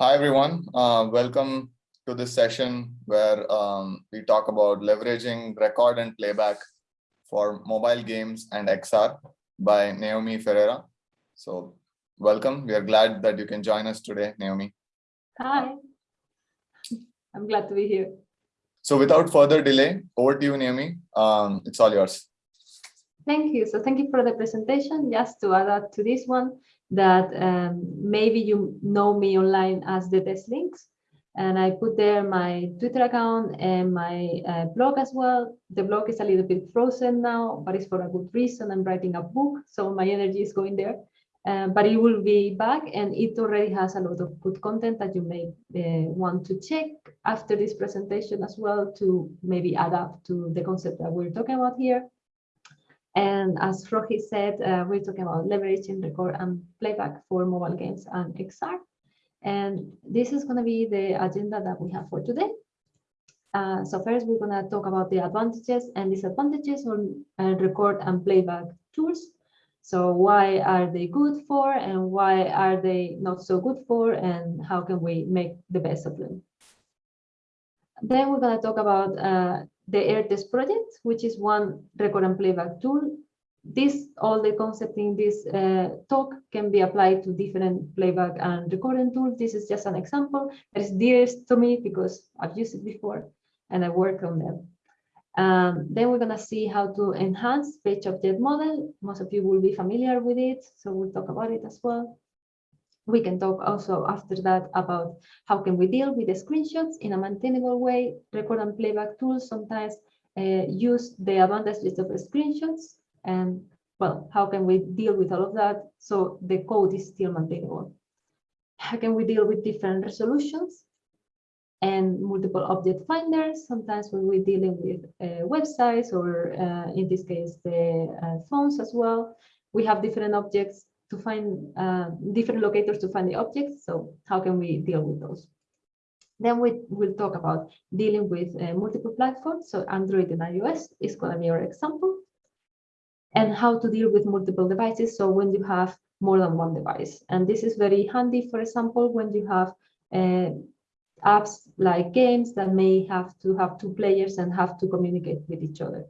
Hi, everyone. Uh, welcome to this session where um, we talk about leveraging record and playback for mobile games and XR by Naomi Ferrera. So welcome. We are glad that you can join us today, Naomi. Hi. I'm glad to be here. So without further delay, over to you, Naomi. Um, it's all yours. Thank you. So thank you for the presentation. Just to add up to this one, that um, maybe you know me online as the Test Lynx. And I put there my Twitter account and my uh, blog as well. The blog is a little bit frozen now, but it's for a good reason. I'm writing a book, so my energy is going there. Uh, but it will be back and it already has a lot of good content that you may uh, want to check after this presentation as well to maybe adapt to the concept that we're talking about here. And as Rohi said, uh, we're talking about leveraging record and playback for mobile games and XR. And this is going to be the agenda that we have for today. Uh, so first, we're going to talk about the advantages and disadvantages on uh, record and playback tools. So why are they good for and why are they not so good for and how can we make the best of them? Then we're going to talk about uh, the AirTest project, which is one record and playback tool. This, all the concept in this uh, talk can be applied to different playback and recording tools. This is just an example that is dearest to me because I've used it before and I work on them. Um, then we're going to see how to enhance page object model. Most of you will be familiar with it, so we'll talk about it as well. We can talk also after that about how can we deal with the screenshots in a maintainable way. Record and playback tools sometimes uh, use the advantages of screenshots and well, how can we deal with all of that so the code is still maintainable? How can we deal with different resolutions and multiple object finders? Sometimes when we're dealing with uh, websites or uh, in this case, the uh, phones as well, we have different objects to find uh, different locators to find the objects. So how can we deal with those? Then we will talk about dealing with uh, multiple platforms. So Android and iOS is going to be our example. And how to deal with multiple devices. So when you have more than one device. And this is very handy, for example, when you have uh, apps like games that may have to have two players and have to communicate with each other.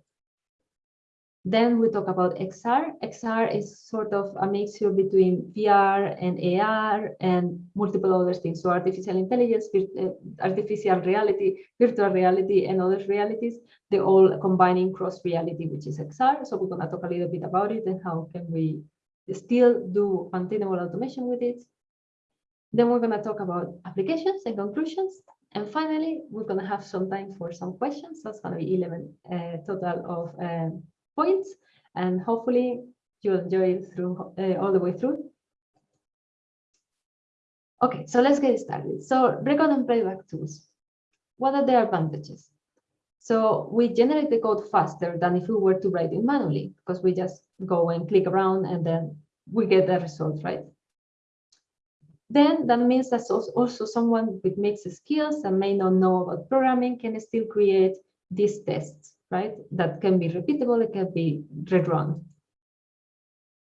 Then we talk about XR. XR is sort of a mixture between VR and AR and multiple other things. So artificial intelligence, uh, artificial reality, virtual reality, and other realities, they all combining cross reality, which is XR. So we're going to talk a little bit about it and how can we still do maintainable automation with it. Then we're going to talk about applications and conclusions. And finally, we're going to have some time for some questions. That's to be 11 uh, total of uh, points and hopefully you'll enjoy it through uh, all the way through. Okay, so let's get started. So record and playback tools. What are their advantages? So we generate the code faster than if we were to write it manually, because we just go and click around and then we get the result, right? Then that means that also someone with mixed skills and may not know about programming can still create these tests right? That can be repeatable, it can be rerun.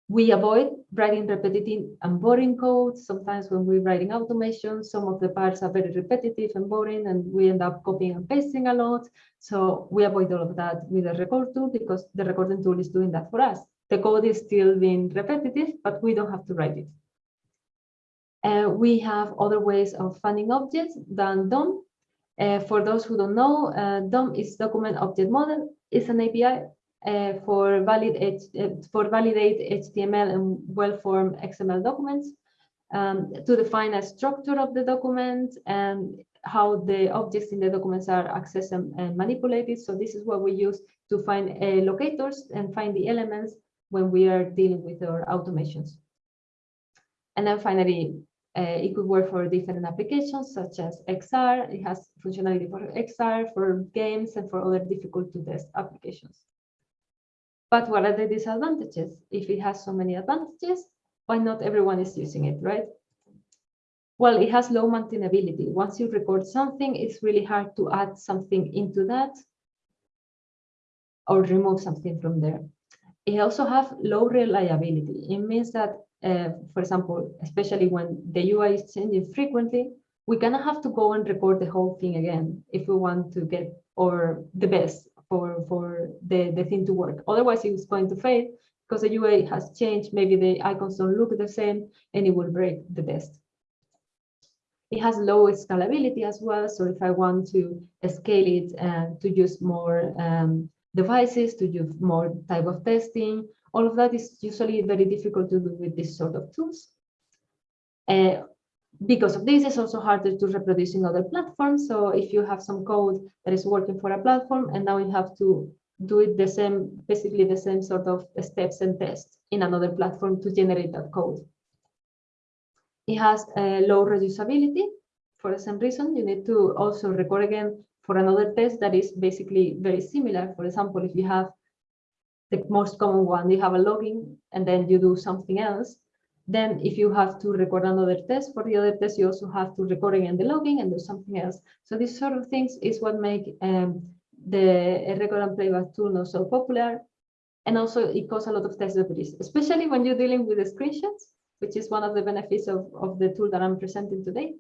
We avoid writing repetitive and boring code. Sometimes when we're writing automation, some of the parts are very repetitive and boring, and we end up copying and pasting a lot. So we avoid all of that with the record tool because the recording tool is doing that for us. The code is still being repetitive, but we don't have to write it. Uh, we have other ways of finding objects than DOM. Uh, for those who don't know, uh, DOM is Document Object Model. It's an API uh, for valid for validate HTML and well-formed XML documents um, to define a structure of the document and how the objects in the documents are accessed and, and manipulated. So this is what we use to find uh, locators and find the elements when we are dealing with our automations. And then finally, uh, it could work for different applications such as XR. It has functionality for XR, for games, and for other difficult to test applications. But what are the disadvantages? If it has so many advantages, why not everyone is using it, right? Well, it has low maintainability. Once you record something, it's really hard to add something into that or remove something from there. It also has low reliability. It means that uh, for example, especially when the UI is changing frequently, we gonna have to go and record the whole thing again if we want to get or the best for for the the thing to work. Otherwise, it's going to fail because the UI has changed. Maybe the icons don't look the same, and it will break the test. It has low scalability as well. So if I want to scale it and to use more um, devices, to use more type of testing, all of that is usually very difficult to do with this sort of tools. Uh, because of this, it's also harder to reproduce in other platforms. So if you have some code that is working for a platform and now you have to do it the same, basically the same sort of steps and tests in another platform to generate that code. It has a low reusability. For the same reason, you need to also record again for another test that is basically very similar. For example, if you have the most common one, you have a login and then you do something else. Then if you have to record another test for the other test, you also have to record again the logging and do something else. So these sort of things is what make um, the record and playback tool not so popular. And also it causes a lot of test debris, especially when you're dealing with the screenshots which is one of the benefits of, of the tool that I'm presenting today.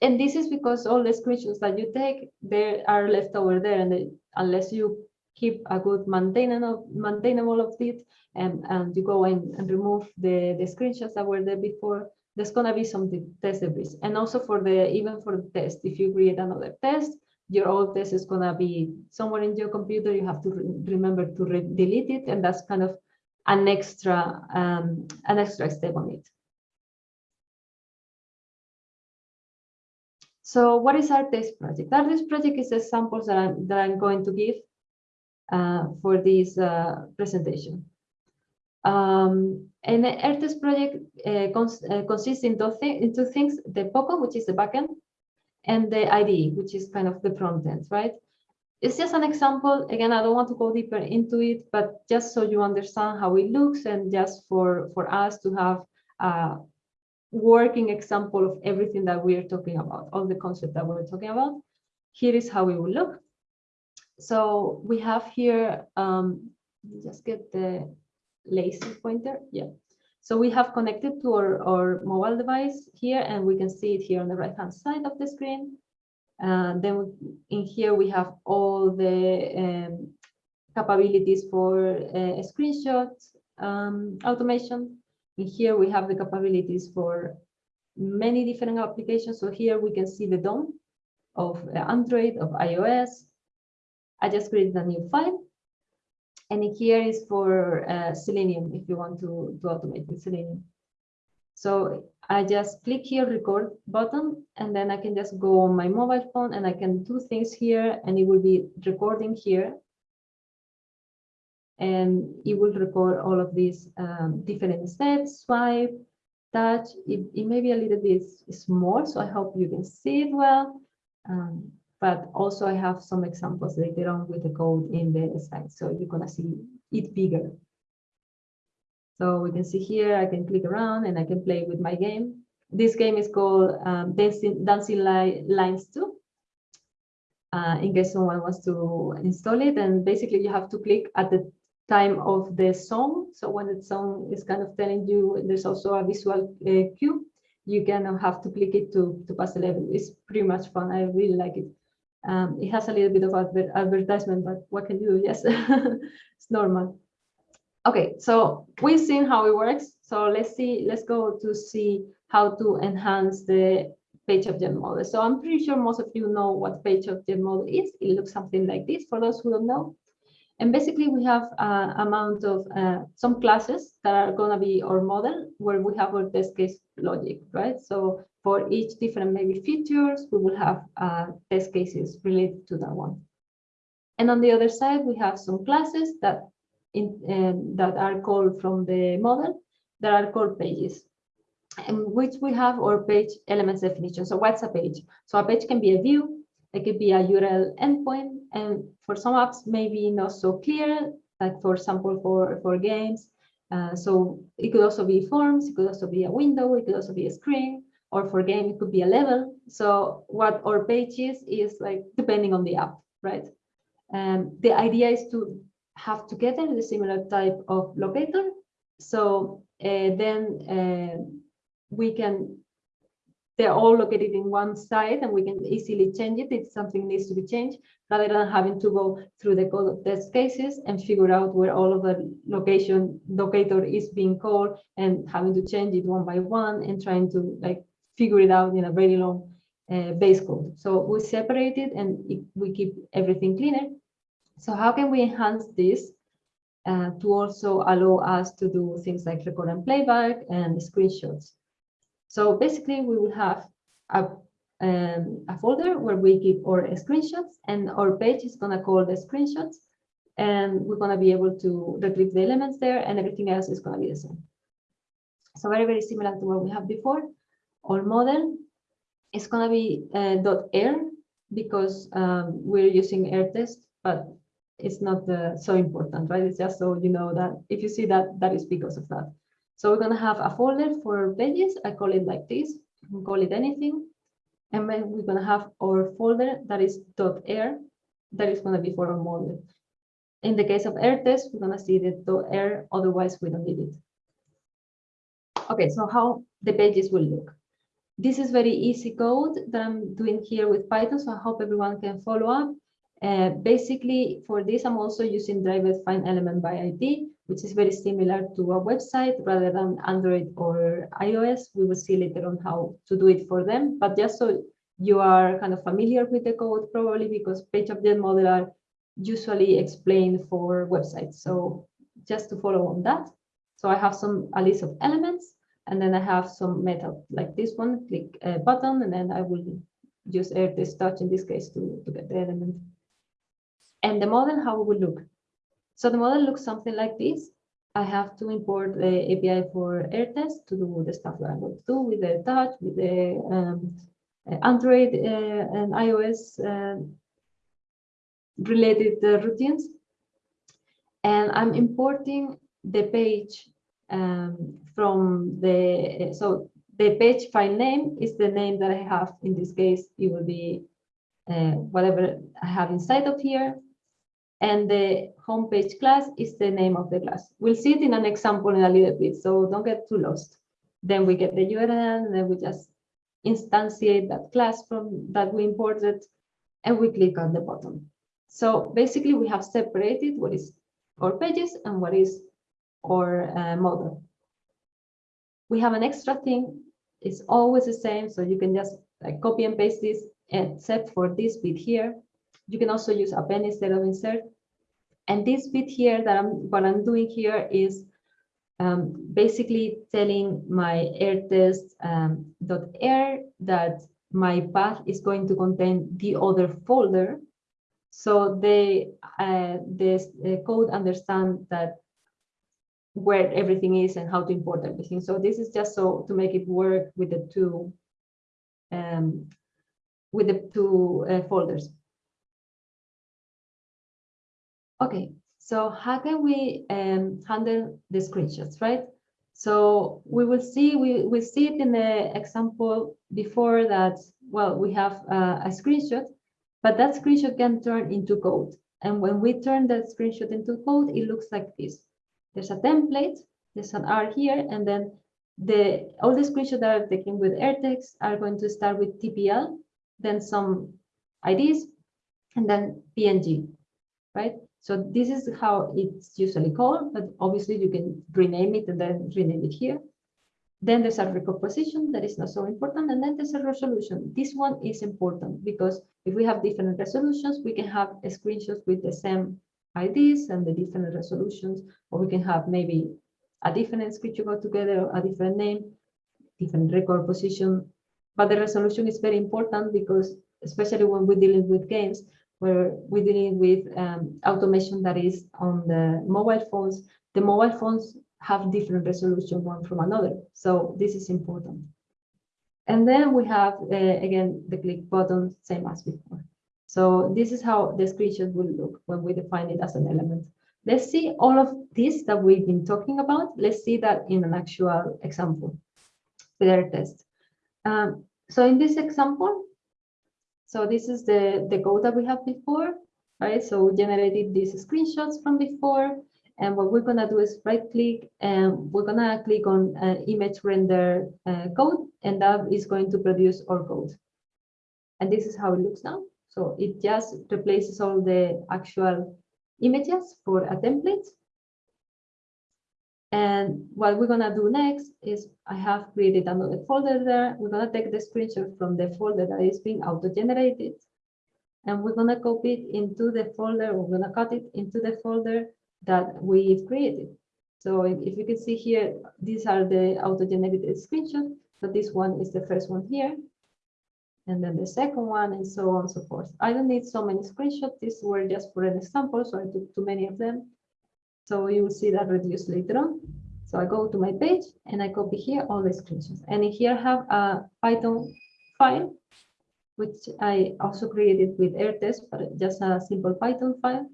And this is because all the screenshots that you take, they are left over there, and they, unless you keep a good maintainable, maintainable of it, and, and you go in and remove the, the screenshots that were there before, there's gonna be some test debris. And also for the, even for the test, if you create another test, your old test is gonna be somewhere in your computer, you have to re remember to delete it, and that's kind of an extra um, an extra step on it. So what is AirTest project? AirTest project is the samples that I'm, that I'm going to give for this uh, presentation. Um, and the test project uh, cons uh, consists in two, in two things, the POCO, which is the backend, and the IDE, which is kind of the front end, right? It's just an example. Again, I don't want to go deeper into it, but just so you understand how it looks and just for, for us to have a working example of everything that we are talking about, all the concept that we're talking about. Here is how it will look. So we have here, um, just get the lazy pointer. Yeah. So we have connected to our, our mobile device here, and we can see it here on the right hand side of the screen. Uh, then in here we have all the um, capabilities for uh, screenshot um, automation. In here we have the capabilities for many different applications. So here we can see the DOM of Android, of iOS. I just created a new file. And here is for uh, Selenium, if you want to, to automate with Selenium. So I just click here, record button, and then I can just go on my mobile phone and I can do things here and it will be recording here. And it will record all of these um, different steps, swipe, touch. It, it may be a little bit small, so I hope you can see it well. Um, but also I have some examples later on with the code in the slide, so you're gonna see it bigger. So we can see here, I can click around and I can play with my game. This game is called um, Dancing, Dancing Lines 2. Uh, in case someone wants to install it. And basically you have to click at the time of the song. So when the song is kind of telling you there's also a visual uh, cue, you can have to click it to, to pass the level. It's pretty much fun. I really like it. Um, it has a little bit of adver advertisement, but what can you do? Yes, it's normal. Okay, so we've seen how it works. So let's see, let's go to see how to enhance the page object model. So I'm pretty sure most of you know what page object model is. It looks something like this for those who don't know. And basically we have an amount of uh, some classes that are going to be our model where we have our test case logic, right? So for each different maybe features, we will have uh, test cases related to that one. And on the other side, we have some classes that in, uh, that are called from the model that are called pages and which we have our page elements definition. So what's a page? So a page can be a view, it could be a URL endpoint, and for some apps, maybe not so clear, like for example, for, for games. Uh, so it could also be forms, it could also be a window, it could also be a screen, or for game, it could be a level. So what our page is, is like depending on the app, right? And um, the idea is to have together the similar type of locator. So uh, then uh, we can they're all located in one site and we can easily change it if something needs to be changed rather than having to go through the code of test cases and figure out where all of the location locator is being called and having to change it one by one and trying to like figure it out in a very long uh, base code. So we separate it and it, we keep everything cleaner. So how can we enhance this uh, to also allow us to do things like record and playback and screenshots? So basically we will have a, um, a folder where we keep our screenshots and our page is gonna call the screenshots and we're gonna be able to retrieve the elements there and everything else is gonna be the same. So very, very similar to what we have before. Our model It's gonna be uh, .air because um, we're using air test, but it's not uh, so important, right? It's just so you know that if you see that, that is because of that. So we're gonna have a folder for pages. I call it like this. You can call it anything. And then we're gonna have our folder that is .air. That is gonna be for our model. In the case of air test, we're gonna see the .air. Otherwise, we don't need it. Okay, so how the pages will look. This is very easy code that I'm doing here with Python, so I hope everyone can follow up. Uh, basically, for this, I'm also using driver find element by ID, which is very similar to a website rather than Android or iOS. We will see later on how to do it for them, but just so you are kind of familiar with the code, probably because page object model are usually explained for websites. So just to follow on that. So I have some a list of elements and then I have some method like this one, click a button, and then I will use test touch in this case to, to get the element. And the model, how it will look. So the model looks something like this. I have to import the API for air test to do the stuff that I'm going to do with the touch, with the um, Android uh, and iOS uh, related uh, routines. And I'm importing the page um, from the, so the page file name is the name that I have. In this case, it will be uh, whatever I have inside of here. And the homepage class is the name of the class. We'll see it in an example in a little bit, so don't get too lost. Then we get the URL, and then we just instantiate that class from that we imported, and we click on the button. So basically, we have separated what is our pages and what is our uh, model. We have an extra thing. It's always the same, so you can just like copy and paste this, except for this bit here. You can also use append instead of insert. And this bit here that I'm what I'm doing here is um, basically telling my air test um, dot air that my path is going to contain the other folder. So they uh, this uh, code understand that where everything is and how to import everything. So this is just so to make it work with the two um, with the two uh, folders. Okay, so how can we um, handle the screenshots, right? So we will see, we we see it in the example before that, well, we have uh, a screenshot, but that screenshot can turn into code. And when we turn that screenshot into code, it looks like this. There's a template, there's an R here, and then the all the screenshots that are taken with AirTest are going to start with TPL, then some IDs, and then PNG, right? So this is how it's usually called, but obviously you can rename it and then rename it here. Then there's a recomposition that is not so important, and then there's a resolution. This one is important because if we have different resolutions, we can have screenshots with the same IDs and the different resolutions, or we can have maybe a different screenshot together, a different name, different record position. But the resolution is very important because, especially when we're dealing with games, where we're dealing with um, automation that is on the mobile phones, the mobile phones have different resolution one from another. So this is important. And then we have, uh, again, the click button, same as before. So this is how the screenshot will look when we define it as an element. Let's see all of this that we've been talking about. Let's see that in an actual example with our test. Um, so in this example, so this is the, the code that we have before, right? So we generated these screenshots from before, And what we're gonna do is right click and we're gonna click on uh, image render uh, code and that is going to produce our code. And this is how it looks now. So it just replaces all the actual images for a template. And what we're gonna do next is I have created another folder there. We're gonna take the screenshot from the folder that is being auto-generated. And we're gonna copy it into the folder, we're gonna cut it into the folder that we've created. So if, if you can see here, these are the auto-generated screenshots. So this one is the first one here. And then the second one and so on and so forth. I don't need so many screenshots. These were just for an example, so I took too many of them. So you will see that reduced later on. So I go to my page and I copy here all the screenshots. And here I have a Python file, which I also created with AirTest, but just a simple Python file.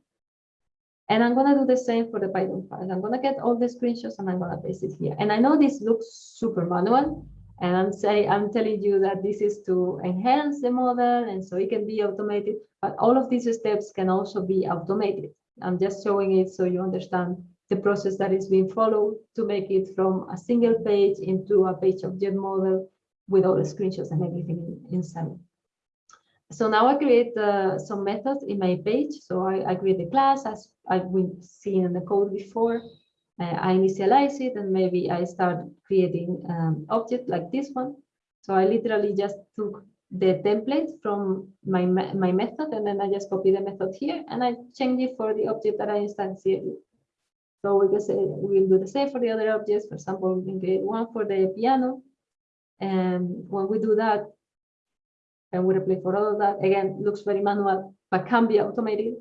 And I'm gonna do the same for the Python file. I'm gonna get all the screenshots and I'm gonna paste it here. And I know this looks super manual, and I'm say I'm telling you that this is to enhance the model and so it can be automated, but all of these steps can also be automated. I'm just showing it so you understand the process that is being followed to make it from a single page into a page object model with all the screenshots and everything inside. So now I create uh, some methods in my page. So I, I create a class as I've been seeing in the code before. I initialize it and maybe I start creating um, object like this one. So I literally just took the template from my, my method and then I just copy the method here and I change it for the object that I instantiated. So we can say we'll do the same for the other objects. For example, we can create one for the piano. And when we do that, and we replace for all of that, again, looks very manual, but can be automated.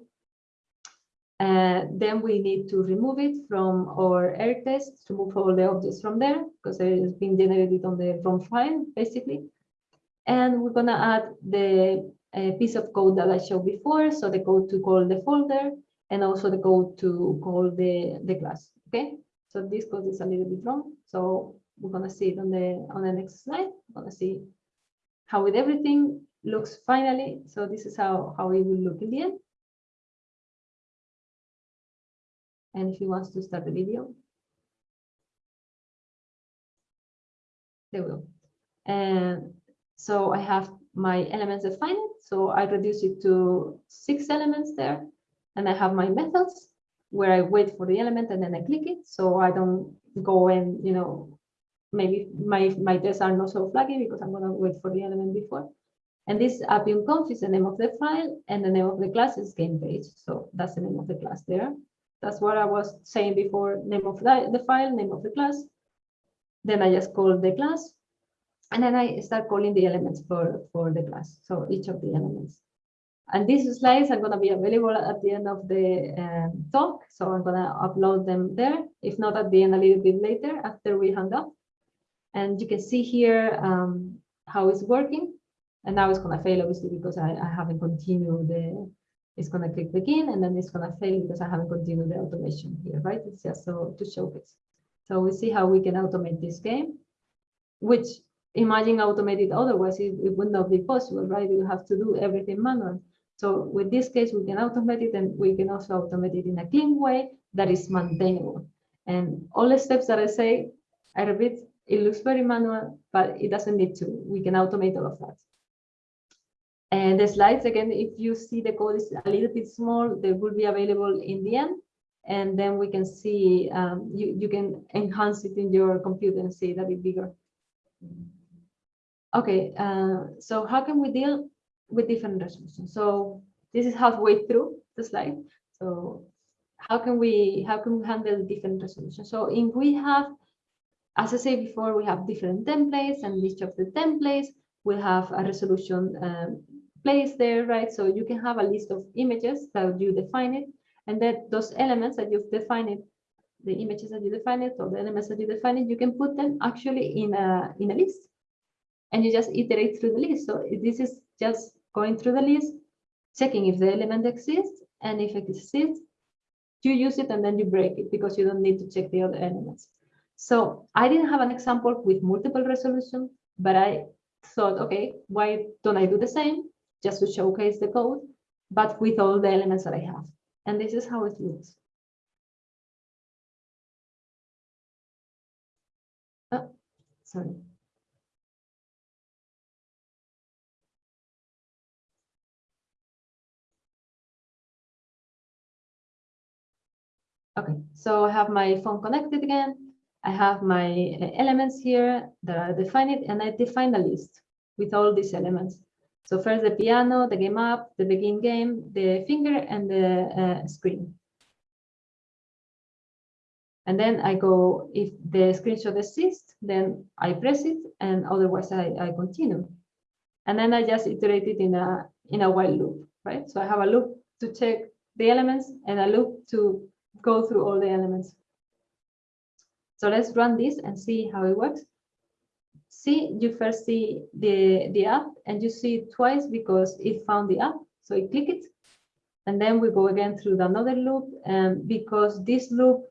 Uh, then we need to remove it from our air test, remove all the objects from there, because it has been generated on the ROM file, basically. And we're gonna add the uh, piece of code that I showed before, so the code to call the folder, and also the code to call the, the class, okay? So this code is a little bit wrong, so we're gonna see it on the on the next slide. We're gonna see how with everything looks finally. So this is how, how it will look in the end. And if he wants to start the video, they will. And so I have my elements defined. So I reduce it to six elements there. And I have my methods where I wait for the element and then I click it. So I don't go and, you know, maybe my, my tests are not so flaggy because I'm going to wait for the element before. And this appium conf is the name of the file and the name of the class is game page. So that's the name of the class there. That's what I was saying before, name of the, file, name of the class. Then I just call the class and then I start calling the elements for, for the class. So each of the elements. And these slides are going to be available at the end of the um, talk. So I'm going to upload them there. If not at the end, a little bit later after we hang up. And you can see here um, how it's working. And now it's going to fail, obviously, because I, I haven't continued the, it's going to click begin, and then it's going to fail because I haven't continued the automation here, right? It's just so to showcase. So we see how we can automate this game, which imagine automated otherwise, it, it would not be possible, right? You have to do everything manual. So with this case, we can automate it and we can also automate it in a clean way that is maintainable. And all the steps that I say, I repeat, it looks very manual, but it doesn't need to. We can automate all of that. And the slides, again, if you see the code is a little bit small, they will be available in the end. And then we can see, um, you, you can enhance it in your computer and see it a bit bigger. Okay, uh, so how can we deal with different resolutions? So this is halfway through the slide. So how can we how can we handle different resolutions? So if we have, as I said before, we have different templates and each of the templates will have a resolution um, place there, right? So you can have a list of images that you define it, and that those elements that you've defined it, the images that you define it, or the elements that you define it, you can put them actually in a in a list, and you just iterate through the list. So this is just going through the list, checking if the element exists, and if it exists, you use it and then you break it because you don't need to check the other elements. So I didn't have an example with multiple resolution, but I thought, okay, why don't I do the same? just to showcase the code, but with all the elements that I have. And this is how it looks. Oh, sorry. Okay, so I have my phone connected again. I have my uh, elements here that are defined, and I define a list with all these elements. So first the piano, the game up, the begin game, the finger and the uh, screen. And then I go, if the screenshot exists, then I press it and otherwise I, I continue. And then I just iterate it in a, in a while loop, right? So I have a loop to check the elements and a loop to go through all the elements. So let's run this and see how it works. See, you first see the, the app and you see it twice because it found the app. So you click it. And then we go again through another loop. And because this loop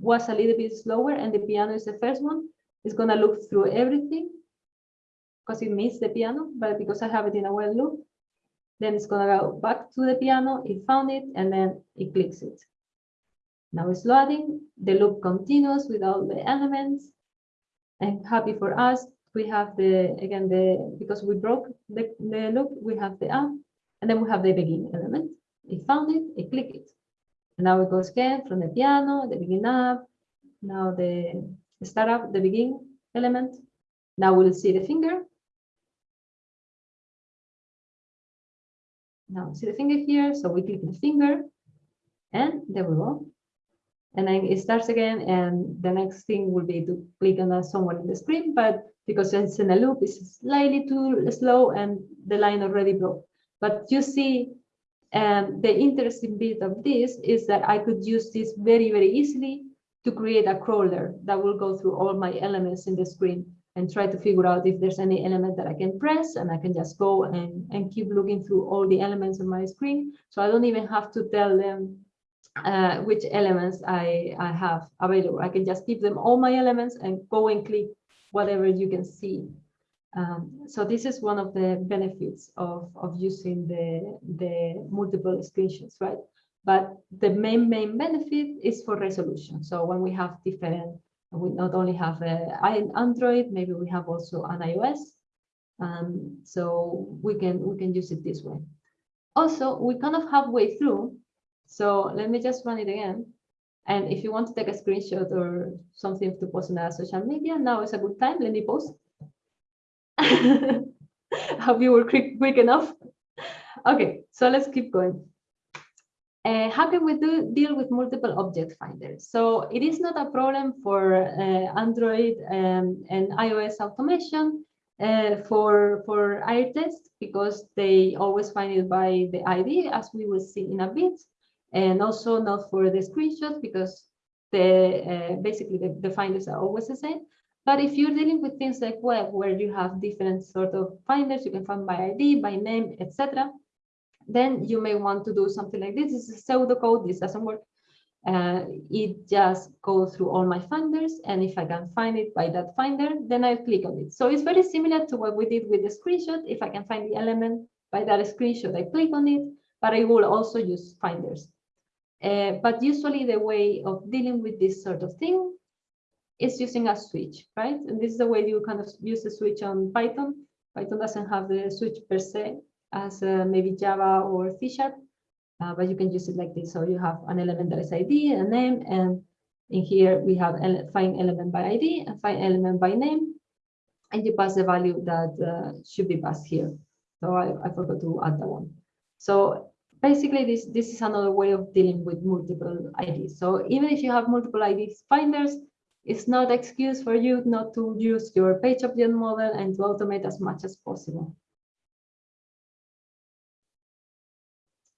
was a little bit slower and the piano is the first one, it's going to look through everything because it missed the piano. But because I have it in a while loop, then it's going to go back to the piano. It found it and then it clicks it. Now it's loading, the loop continues with all the elements. And happy for us, we have the, again, the because we broke the, the loop, we have the app, and then we have the begin element. It found it, it clicked it. And now it goes again from the piano, the begin app, now the startup, the begin element. Now we'll see the finger. Now see the finger here, so we click the finger, and there we go and then it starts again and the next thing will be to click on someone in the screen but because it's in a loop it's slightly too slow and the line already broke but you see um, the interesting bit of this is that I could use this very very easily to create a crawler that will go through all my elements in the screen and try to figure out if there's any element that I can press and I can just go and, and keep looking through all the elements on my screen. So I don't even have to tell them uh, which elements I, I have available. I can just give them all my elements and go and click whatever you can see. Um, so this is one of the benefits of, of using the, the multiple screenshots, right? But the main, main benefit is for resolution. So when we have different, we not only have an Android, maybe we have also an iOS. Um, so we can, we can use it this way. Also, we kind of halfway through so let me just run it again. And if you want to take a screenshot or something to post on our social media, now is a good time. Let me post. Hope you were quick, quick enough. Okay, so let's keep going. Uh, how can we do deal with multiple object finders? So it is not a problem for uh, Android um, and iOS automation uh, for for test because they always find it by the ID, as we will see in a bit and also not for the screenshots because the uh, basically the, the finders are always the same. But if you're dealing with things like web, where you have different sort of finders, you can find by ID, by name, etc., then you may want to do something like this. This is a pseudocode. This doesn't work. Uh, it just goes through all my finders, and if I can find it by that finder, then I click on it. So it's very similar to what we did with the screenshot. If I can find the element by that screenshot, I click on it, but I will also use finders. Uh, but usually the way of dealing with this sort of thing is using a switch, right? And this is the way you kind of use the switch on Python. Python doesn't have the switch per se as uh, maybe Java or C Sharp, uh, but you can use it like this. So you have an element that is ID, a name, and in here we have ele find element by ID and find element by name, and you pass the value that uh, should be passed here. So I, I forgot to add that one. So basically this, this is another way of dealing with multiple IDs. So even if you have multiple IDs finders, it's not excuse for you not to use your page object model and to automate as much as possible.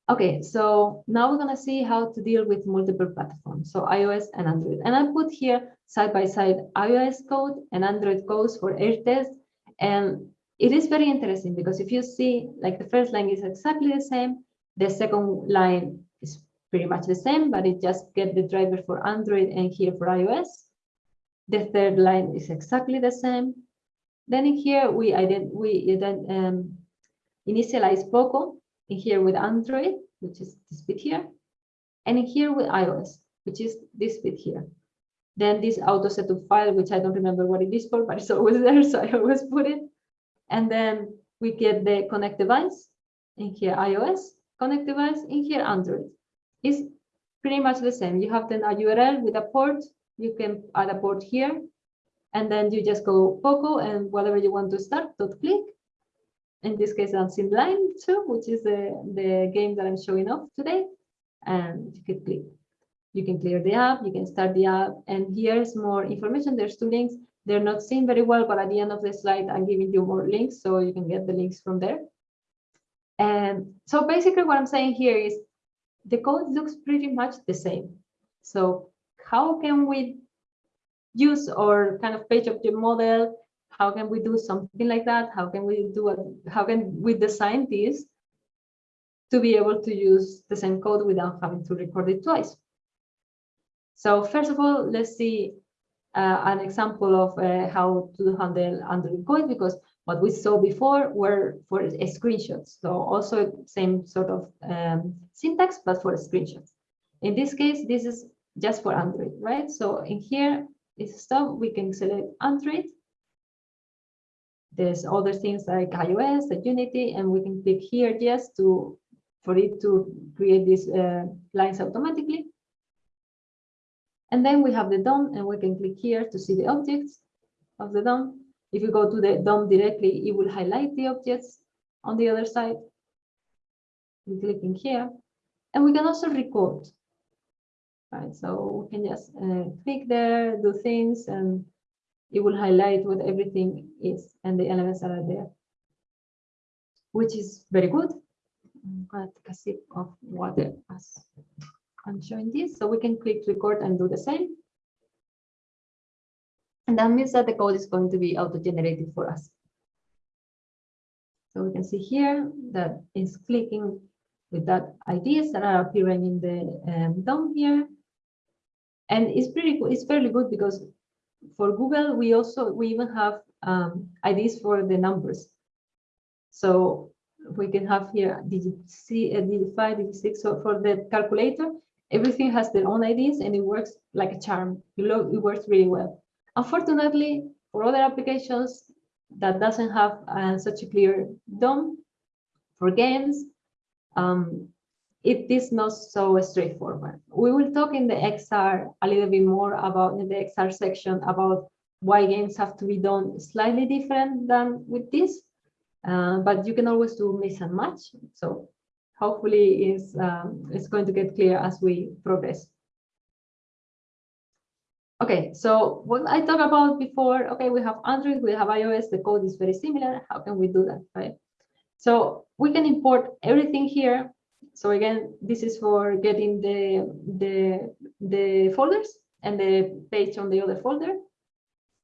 Okay, so now we're going to see how to deal with multiple platforms, so iOS and Android. And I put here side by side iOS code and Android codes for test. And it is very interesting because if you see, like the first line is exactly the same, the second line is pretty much the same, but it just get the driver for Android and here for iOS. The third line is exactly the same. Then in here, we, ident we then um, initialize Poco in here with Android, which is this bit here, and in here with iOS, which is this bit here. Then this auto setup file, which I don't remember what it is for, but it's always there, so I always put it. And then we get the connect device in here iOS, connect device in here Android. is pretty much the same. You have then a URL with a port. You can add a port here, and then you just go Poco and whatever you want to start, dot click. In this case, I'm in line two, which is the, the game that I'm showing off today. And you can click. You can clear the app, you can start the app, and here's more information. There's two links. They're not seen very well, but at the end of the slide, I'm giving you more links, so you can get the links from there. And so basically what I'm saying here is the code looks pretty much the same. So how can we use our kind of page object model? How can we do something like that? How can we do it? How can we design this to be able to use the same code without having to record it twice? So first of all, let's see uh, an example of uh, how to handle Android code because what we saw before were for screenshots. So also same sort of um, syntax, but for screenshots. In this case, this is just for Android, right? So in here, it's stuff we can select Android. There's other things like iOS, the Unity, and we can click here just to for it to create these uh, lines automatically. And then we have the DOM and we can click here to see the objects of the DOM. If you go to the DOM directly, it will highlight the objects on the other side. We click in here and we can also record. Right, so we can just uh, click there, do things, and it will highlight what everything is and the elements that are there, which is very good. I'm going to take a sip of water as I'm showing this. So we can click record and do the same. And that means that the code is going to be auto-generated for us. So we can see here that it's clicking with that IDs that are appearing in the um, DOM here. And it's pretty good, it's fairly good because for Google, we also we even have um, IDs for the numbers. So we can have here uh, digit five, digit six. So for the calculator, everything has their own IDs and it works like a charm. It works really well. Unfortunately, for other applications that doesn't have uh, such a clear DOM, for games, um, it is not so straightforward. We will talk in the XR a little bit more about in the XR section about why games have to be done slightly different than with this, uh, but you can always do mix and match. So hopefully is um, it's going to get clear as we progress. Okay, so what I talked about before, okay, we have Android, we have iOS, the code is very similar. How can we do that, right? So we can import everything here. So again, this is for getting the, the, the folders and the page on the other folder.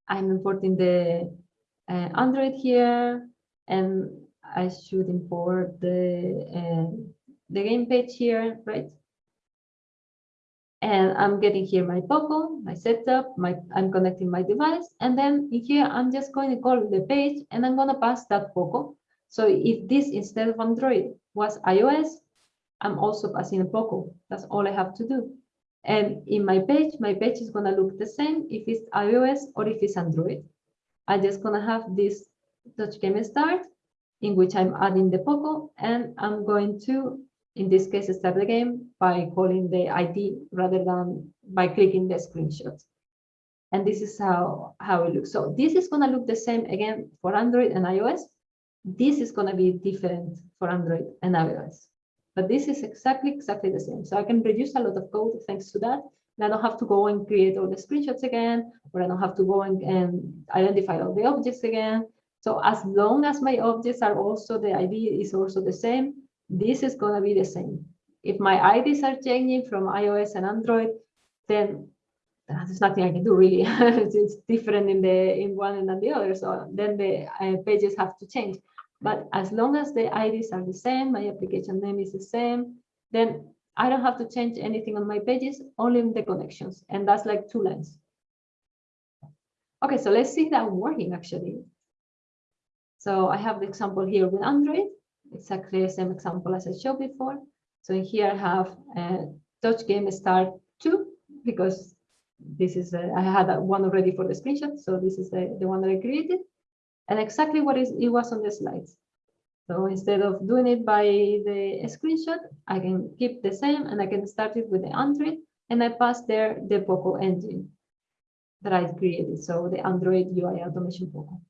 I'm importing the uh, Android here, and I should import the, uh, the game page here, right? And I'm getting here my Poco, my setup, my I'm connecting my device, and then in here I'm just going to call the page and I'm gonna pass that Poco. So if this instead of Android was iOS, I'm also passing a Poco. That's all I have to do. And in my page, my page is gonna look the same if it's iOS or if it's Android. I'm just gonna have this touch game start in which I'm adding the Poco and I'm going to, in this case, start the game by calling the ID rather than by clicking the screenshot. And this is how, how it looks. So this is going to look the same again for Android and iOS. This is going to be different for Android and iOS. But this is exactly, exactly the same. So I can reduce a lot of code thanks to that. And I don't have to go and create all the screenshots again, or I don't have to go and, and identify all the objects again. So as long as my objects are also, the ID is also the same, this is going to be the same. If my IDs are changing from iOS and Android, then there's nothing I can do really. it's different in the in one and the other. So then the uh, pages have to change. But as long as the IDs are the same, my application name is the same, then I don't have to change anything on my pages, only in the connections. And that's like two lines. Okay, so let's see that working actually. So I have the example here with Android, exactly the same example as I showed before. So here I have a touch game start two, because this is, a, I had one already for the screenshot. So this is the, the one that I created and exactly what is it was on the slides. So instead of doing it by the screenshot, I can keep the same and I can start it with the Android and I pass there the Poco engine that I created. So the Android UI automation Poco.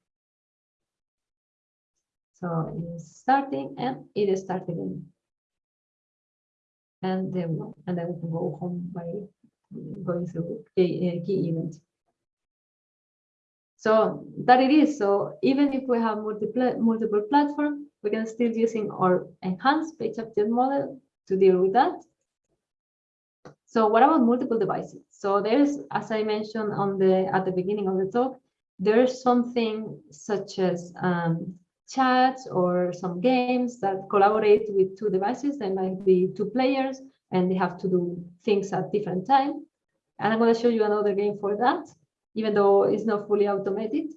So it's starting and it is starting And then and then we can go home by going through key, key events. So that it is. So even if we have multiple multiple platforms, we can still using our enhanced page object model to deal with that. So what about multiple devices? So there's, as I mentioned on the at the beginning of the talk, there's something such as um, chats or some games that collaborate with two devices. There might be two players and they have to do things at different time. And I'm going to show you another game for that, even though it's not fully automated.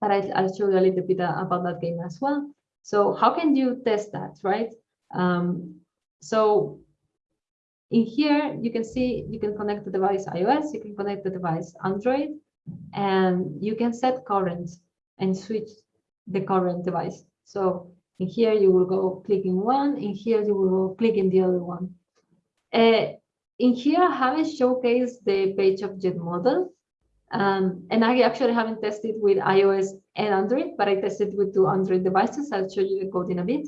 But I, will show you a little bit about that game as well. So how can you test that, right? Um, so in here, you can see you can connect the device iOS, you can connect the device Android, and you can set current and switch the current device. So in here, you will go clicking one, in here, you will go clicking the other one. Uh, in here, I haven't showcased the page object model. Um, and I actually haven't tested with iOS and Android, but I tested with two Android devices. I'll show you the code in a bit.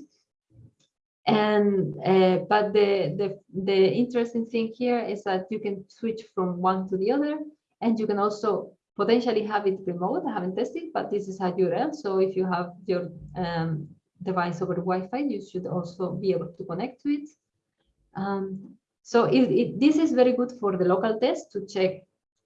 And uh, but the, the the interesting thing here is that you can switch from one to the other, and you can also potentially have it remote. I haven't tested, but this is a URL. So if you have your um, device over Wi-Fi, you should also be able to connect to it. Um, so it, it, this is very good for the local test to check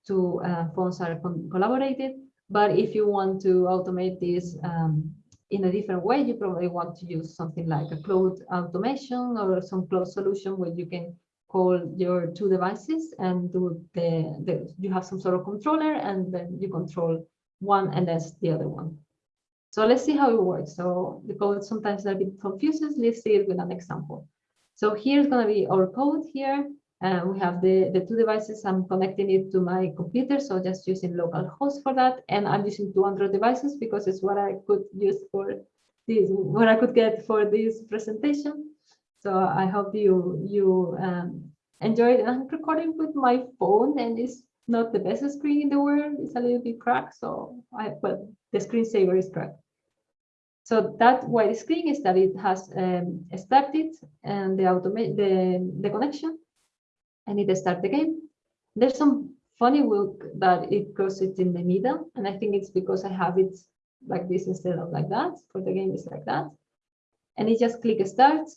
two uh, phones are collaborated. But if you want to automate this um, in a different way, you probably want to use something like a cloud automation or some cloud solution where you can call your two devices and do the, the you have some sort of controller and then you control one and that's the other one. So let's see how it works. So the code sometimes a bit confuses. Let's see it with an example. So here's going to be our code here. Uh, we have the, the two devices. I'm connecting it to my computer, so just using localhost for that. And I'm using 200 devices because it's what I could use for this, what I could get for this presentation. So I hope you you um, enjoyed. I'm recording with my phone, and it's not the best screen in the world. It's a little bit cracked, so I but the screensaver is cracked. So that white screen is that it has um, started and the automate the the connection I need to start the game. There's some funny look that it goes it in the middle, and I think it's because I have it like this instead of like that. For the game, it's like that. And it just click start,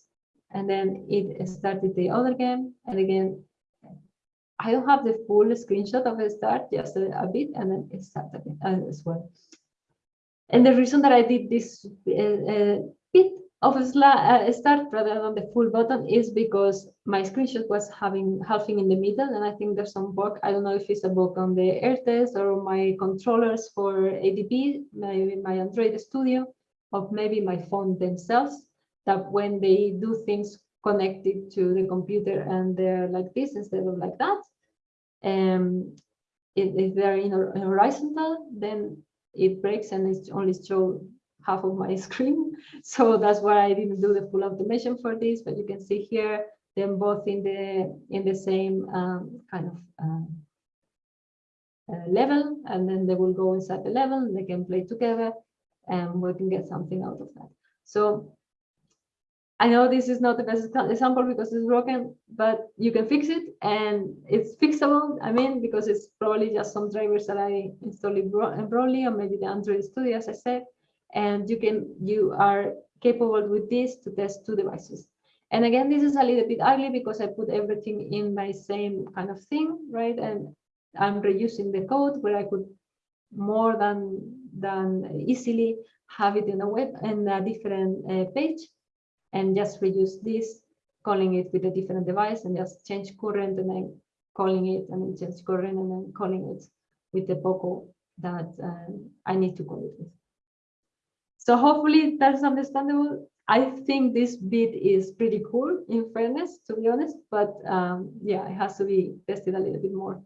and then it started the other game. And again, I don't have the full screenshot of the start, just a, a bit, and then it started as well. And the reason that I did this uh, uh, bit of a uh, start rather than the full button is because my screenshot was having halving in the middle and I think there's some bug. I don't know if it's a bug on the AirTest or my controllers for ADB, maybe my Android Studio, or maybe my phone themselves, that when they do things connected to the computer and they're like this instead of like that, um, if, if they're in horizontal, then it breaks and it only shows half of my screen. So that's why I didn't do the full automation for this, but you can see here them both in the in the same um, kind of um, uh, level, and then they will go inside the level, they can play together, and we can get something out of that. So I know this is not the best example because it's broken, but you can fix it and it's fixable. I mean, because it's probably just some drivers that I installed broadly or maybe the Android Studio, as I said and you can you are capable with this to test two devices. And again, this is a little bit ugly because I put everything in my same kind of thing, right? And I'm reusing the code where I could more than than easily have it in a web and a different uh, page and just reuse this, calling it with a different device and just change current and then calling it and then change current and then calling it with the POCO that uh, I need to call it with. So hopefully that's understandable. I think this bit is pretty cool in fairness, to be honest, but um, yeah, it has to be tested a little bit more.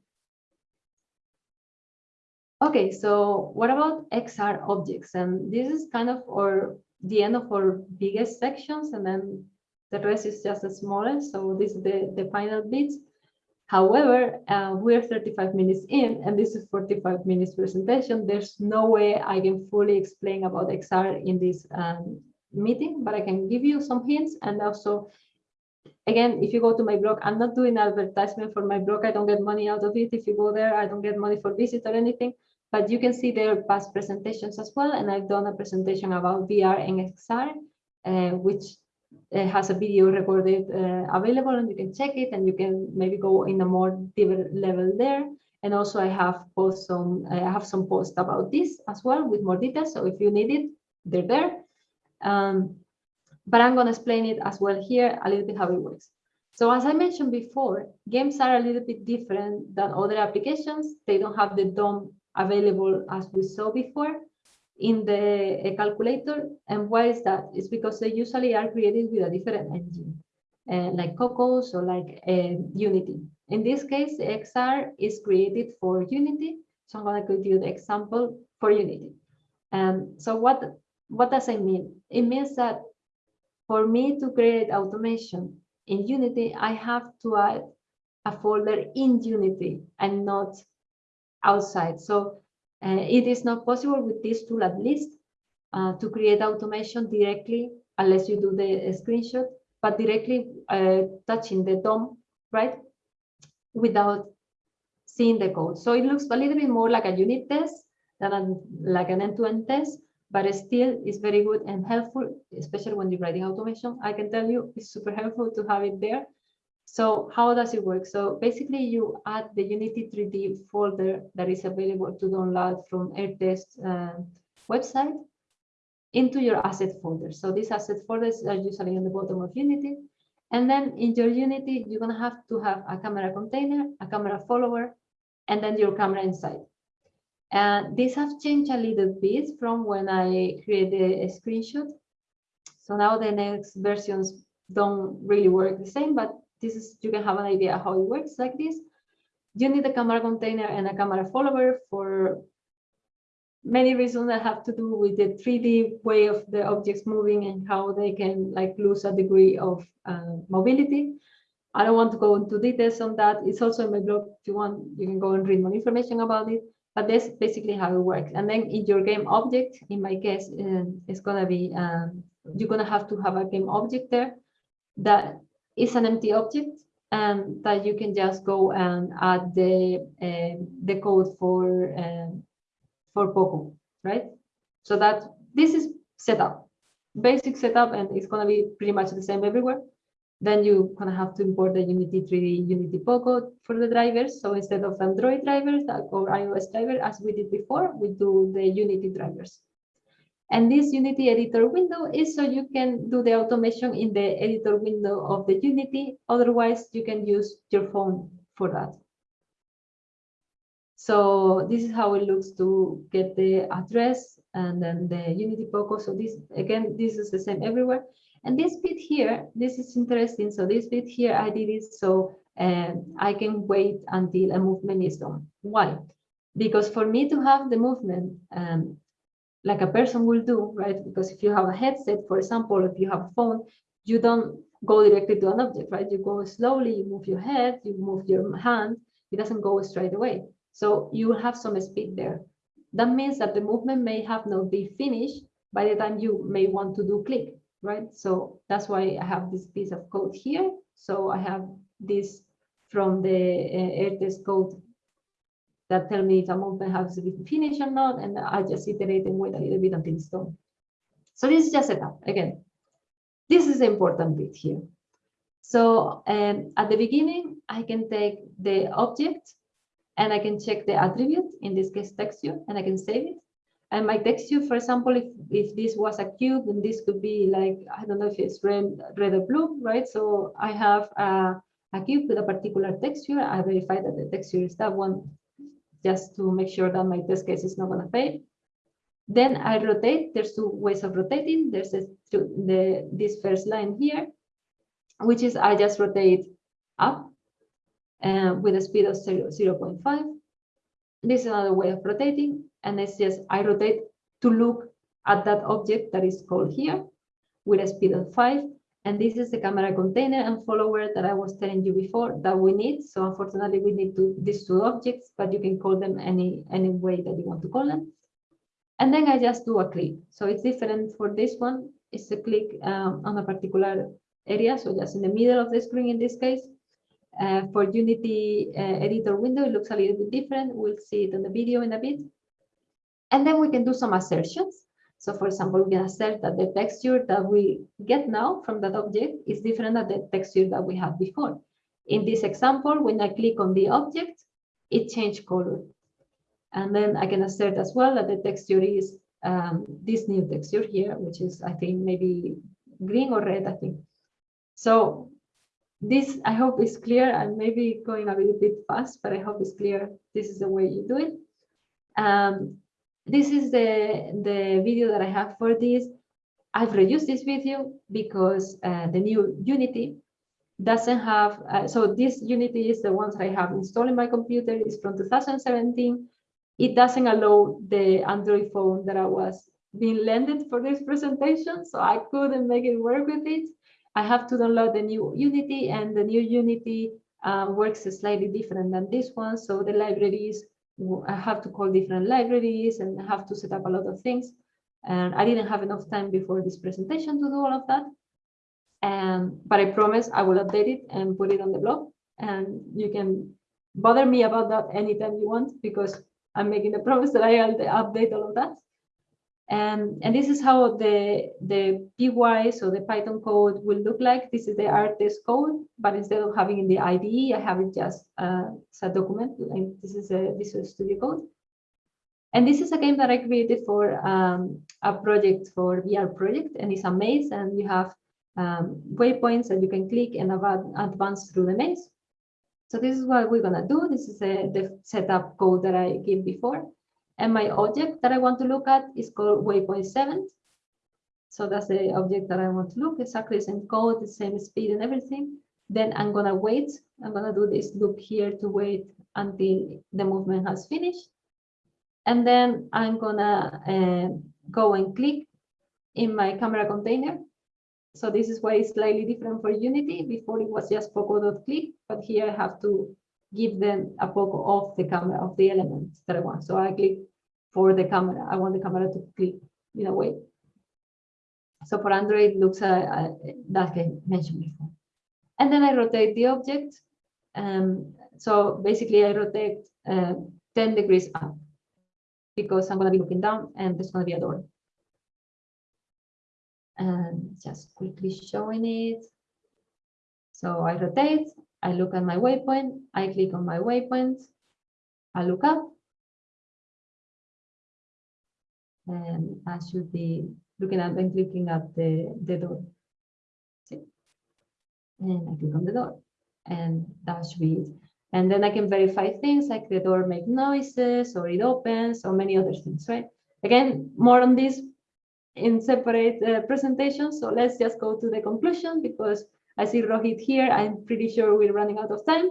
Okay, so what about XR objects? And this is kind of our the end of our biggest sections, and then the rest is just the smallest. So this is the, the final bits. However, uh, we're 35 minutes in, and this is 45 minutes presentation. There's no way I can fully explain about XR in this um, meeting, but I can give you some hints. And also, again, if you go to my blog, I'm not doing advertisement for my blog. I don't get money out of it. If you go there, I don't get money for visit or anything. But you can see their past presentations as well. And I've done a presentation about VR and XR, uh, which uh, has a video recorded uh, available and you can check it and you can maybe go in a more deeper level there. And also I have post some, I have some posts about this as well with more details. So if you need it, they're there. Um, but I'm going to explain it as well here a little bit how it works. So as I mentioned before, games are a little bit different than other applications. They don't have the DOM available as we saw before in the calculator. And why is that? It's because they usually are created with a different engine, uh, like Cocos or like uh, Unity. In this case, XR is created for Unity. So I'm going to give you the example for Unity. Um, so what, what does it mean? It means that for me to create automation in Unity, I have to add a folder in Unity and not outside. So uh, it is not possible with this tool at least uh, to create automation directly unless you do the screenshot, but directly uh, touching the DOM, right? Without seeing the code. So it looks a little bit more like a unit test than a, like an end-to-end -end test, but still is very good and helpful, especially when you're writing automation. I can tell you it's super helpful to have it there so how does it work? So basically you add the Unity 3D folder that is available to download from AirTest uh, website into your asset folder. So these asset folders are usually on the bottom of Unity. And then in your Unity, you're gonna have to have a camera container, a camera follower, and then your camera inside. And these have changed a little bit from when I created a screenshot. So now the next versions don't really work the same, but this is you can have an idea how it works like this. You need a camera container and a camera follower for many reasons that have to do with the 3D way of the objects moving and how they can like lose a degree of uh, mobility. I don't want to go into details on that. It's also in my blog. If you want, you can go and read more information about it. But that's basically how it works. And then in your game object, in my case, uh, it's gonna be um, you're gonna have to have a game object there that is an empty object and that you can just go and add the uh, the code for uh, for Poco, right? So that this is setup, basic setup, and it's gonna be pretty much the same everywhere. Then you're gonna have to import the Unity 3D Unity Poco for the drivers. So instead of Android drivers or iOS driver, as we did before, we do the Unity drivers. And this Unity editor window is so you can do the automation in the editor window of the Unity. Otherwise, you can use your phone for that. So this is how it looks to get the address and then the Unity Poco. So this, again, this is the same everywhere. And this bit here, this is interesting. So this bit here, I did it so um, I can wait until a movement is done. Why? Because for me to have the movement um, like a person will do, right? Because if you have a headset, for example, if you have a phone, you don't go directly to an object, right? You go slowly, you move your head, you move your hand, it doesn't go straight away. So you will have some speed there. That means that the movement may have not be finished by the time you may want to do click, right? So that's why I have this piece of code here. So I have this from the uh, AirTest code that tell me if a movement has been finished or not, and I just iterate and wait a little bit until it's done. So this is just setup. Again, this is the important bit here. So um, at the beginning, I can take the object and I can check the attribute, in this case texture, and I can save it. And my texture, for example, if, if this was a cube, then this could be like, I don't know if it's red, red or blue, right? So I have a, a cube with a particular texture. I verify that the texture is that one just to make sure that my test case is not going to fail. Then I rotate. There's two ways of rotating. There's a, the this first line here, which is I just rotate up uh, with a speed of 0, 0 0.5. this is another way of rotating, and it's just I rotate to look at that object that is called here with a speed of five. And this is the camera container and follower that I was telling you before that we need. So unfortunately, we need to, these two objects, but you can call them any, any way that you want to call them. And then I just do a click. So it's different for this one. It's a click um, on a particular area. So just in the middle of the screen in this case. Uh, for Unity uh, editor window, it looks a little bit different. We'll see it on the video in a bit. And then we can do some assertions. So for example, we can assert that the texture that we get now from that object is different than the texture that we had before. In this example, when I click on the object, it changed color. And then I can assert as well that the texture is um, this new texture here, which is, I think, maybe green or red, I think. So this, I hope is clear. and maybe going a little bit fast, but I hope it's clear. This is the way you do it. Um, this is the, the video that I have for this. I've reused this video because uh, the new Unity doesn't have, uh, so this Unity is the ones I have installed in my computer, it's from 2017. It doesn't allow the Android phone that I was being lended for this presentation, so I couldn't make it work with it. I have to download the new Unity and the new Unity um, works slightly different than this one. So the libraries, I have to call different libraries and I have to set up a lot of things. And I didn't have enough time before this presentation to do all of that. Um, but I promise I will update it and put it on the blog. And you can bother me about that anytime you want because I'm making the promise that I'll update all of that. And, and this is how the, the PY, so the Python code will look like. This is the AirTest code, but instead of having in the IDE, I have it just uh, as a document. And this is a Visual Studio Code. And this is a game that I created for um, a project for VR project, and it's a maze, and you have um, waypoints that you can click and advance through the maze. So this is what we're gonna do. This is a, the setup code that I gave before. And my object that I want to look at is called waypoint seven. So that's the object that I want to look, exactly the same code, the same speed and everything. Then I'm gonna wait. I'm gonna do this loop here to wait until the movement has finished. And then I'm gonna uh, go and click in my camera container. So this is why it's slightly different for Unity. Before it was just poco.click, but here I have to give them a poco of the camera of the elements that I want. So I click for the camera. I want the camera to click in a way. So for Android, looks uh, uh, that I mentioned before. And then I rotate the object. Um, so basically, I rotate uh, 10 degrees up because I'm going to be looking down and there's going to be a door. And just quickly showing it. So I rotate, I look at my waypoint, I click on my waypoint, I look up, and I should be looking at and clicking at the, the door. See? And I click on the door and that should be it. And then I can verify things like the door make noises or it opens or many other things, right? Again, more on this in separate uh, presentations. So let's just go to the conclusion because I see Rohit here. I'm pretty sure we're running out of time.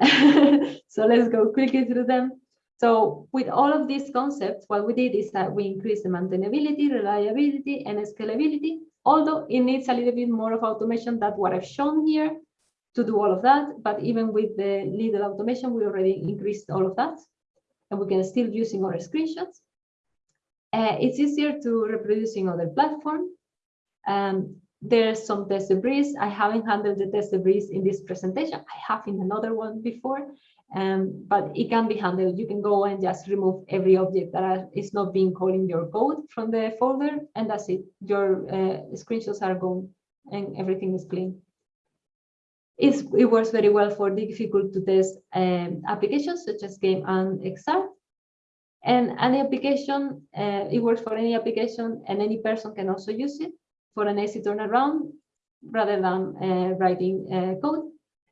so let's go quickly through them. So with all of these concepts, what we did is that we increased the maintainability, reliability, and scalability, although it needs a little bit more of automation than what I've shown here to do all of that. But even with the little automation, we already increased all of that. And we can still using our screenshots. Uh, it's easier to reproducing other platform. Um, there's some test debris. I haven't handled the test debris in this presentation. I have in another one before, um, but it can be handled. You can go and just remove every object that is not being called in your code from the folder, and that's it. Your uh, screenshots are gone and everything is clean. It's, it works very well for difficult to test um, applications such as game and XR. And any application, uh, it works for any application and any person can also use it for an easy turnaround rather than uh, writing uh, code.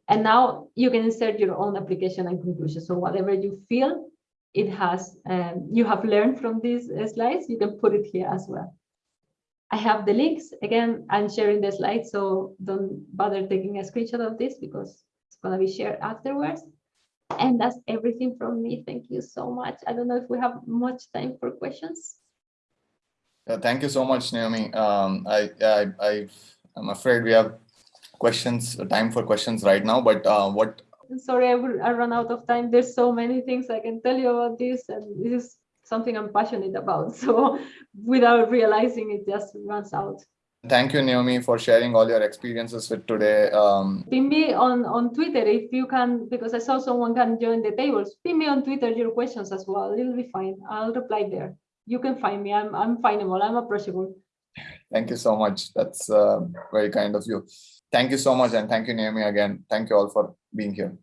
And now you can insert your own application and conclusion. So whatever you feel it has, um, you have learned from these uh, slides, you can put it here as well. I have the links. Again, I'm sharing the slides, so don't bother taking a screenshot of this because it's going to be shared afterwards. And that's everything from me. Thank you so much. I don't know if we have much time for questions. Uh, thank you so much, Naomi. Um, I, I, I, I'm afraid we have questions, time for questions right now, but uh, what sorry I will I run out of time. There's so many things I can tell you about this, and this is something I'm passionate about. So without realizing it just runs out. Thank you, Naomi, for sharing all your experiences with today. Um, pin me on, on Twitter if you can, because I saw someone can join the tables. Pin me on Twitter your questions as well. It'll be fine. I'll reply there. You can find me. I'm I'm findable. I'm approachable. Thank you so much. That's uh, very kind of you. Thank you so much, and thank you, Naomi, again. Thank you all for being here.